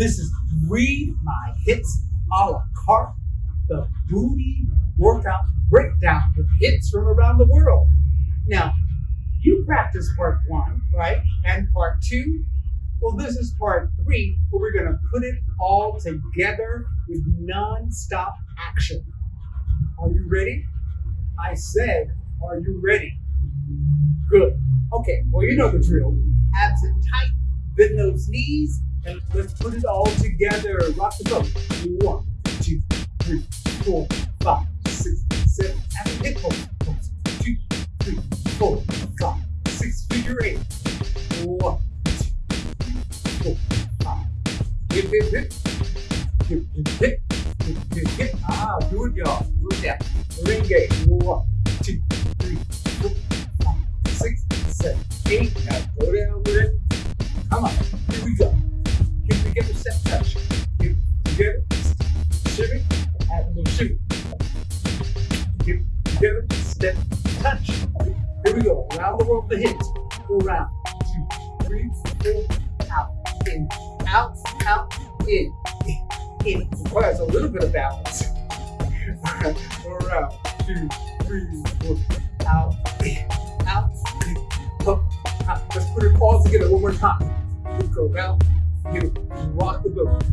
This is Read My Hips a la carte, the booty workout breakdown with hits from around the world. Now, you practiced part one, right? And part two. Well, this is part three, where we're going to put it all together with non-stop action. Are you ready? I said, are you ready? Good. Okay, well, you know the drill. Abs in tight, bend those knees, and let's put it all together. Rock the boat. One, two, three, four, five, six, seven, and hip pose. pose. Two, three, four, five, six, figure eight. One, two, three, four, five. Hip, hip, hip. Hip, hip, hip. Hip, hip, hip. Ah. Ring. One, two, three, four, five, six, seven, eight. Now go down with it. Come on. Here we go. Here we go. Around the world, the hips. Go around. Two, three, four, out, in, out, out, in, in. Requires a little bit of balance. Go around. Two, three, four, out, in, out, in, up, out. Let's put it all together one more time. You go down, you rock the boat.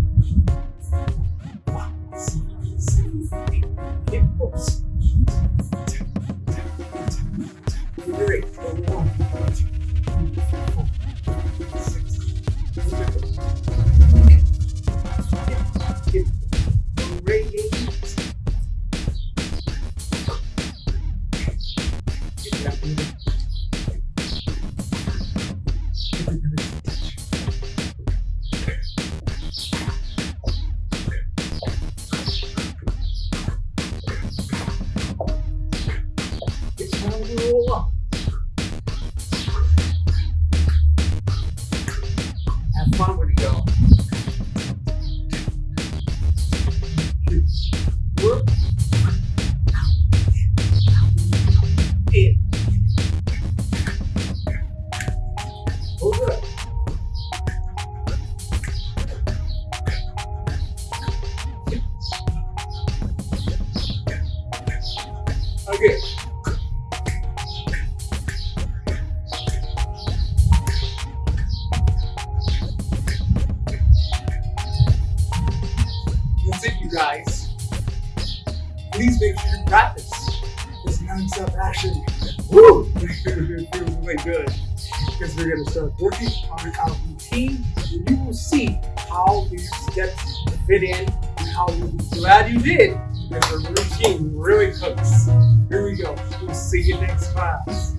Okay. That's it, you guys. Please make sure you practice this non-stop action. Woo! It feels really good because we're to start working on our routine, and you will see how these steps fit in and how you'll glad you did the routine really cooks. Here we go. We'll see you next class.